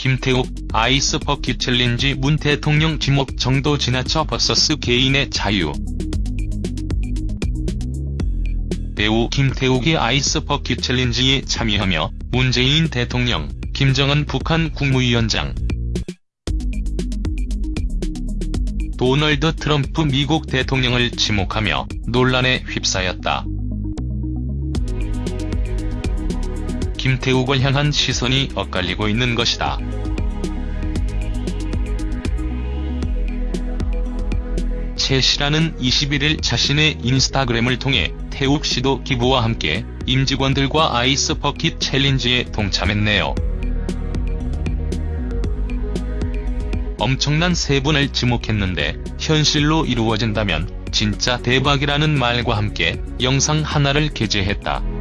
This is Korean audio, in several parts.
김태욱, 아이스 버킷 챌린지 문 대통령 지목 정도 지나쳐 versus 개인의 자유. 배우 김태욱이 아이스 버킷 챌린지에 참여하며 문재인 대통령, 김정은 북한 국무위원장, 도널드 트럼프 미국 대통령을 지목하며 논란에 휩싸였다. 김태욱을 향한 시선이 엇갈리고 있는 것이다. 최 씨라는 21일 자신의 인스타그램을 통해 태욱 씨도 기부와 함께 임직원들과 아이스 버킷 챌린지에 동참했네요. 엄청난 세 분을 지목했는데 현실로 이루어진다면 진짜 대박이라는 말과 함께 영상 하나를 게재했다.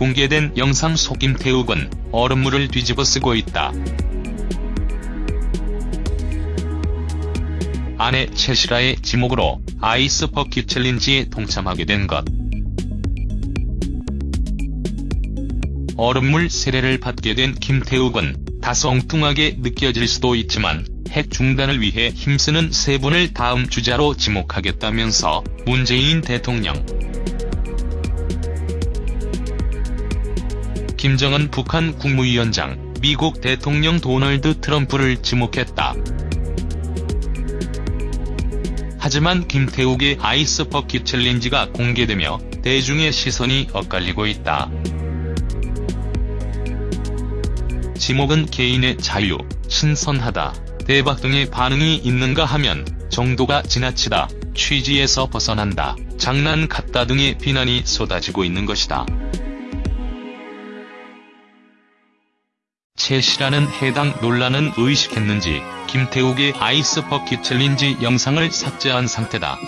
공개된 영상 속 김태욱은 얼음물을 뒤집어 쓰고 있다. 아내 채시라의 지목으로 아이스 버킷 챌린지에 동참하게 된 것. 얼음물 세례를 받게 된 김태욱은 다소 엉뚱하게 느껴질 수도 있지만 핵 중단을 위해 힘쓰는 세 분을 다음 주자로 지목하겠다면서 문재인 대통령, 김정은 북한 국무위원장, 미국 대통령 도널드 트럼프를 지목했다. 하지만 김태욱의 아이스 버킷 챌린지가 공개되며 대중의 시선이 엇갈리고 있다. 지목은 개인의 자유, 신선하다, 대박 등의 반응이 있는가 하면 정도가 지나치다, 취지에서 벗어난다, 장난 같다 등의 비난이 쏟아지고 있는 것이다. 최 씨라는 해당 논란은 의식했는지 김태욱의 아이스 버킷 챌린지 영상을 삭제한 상태다.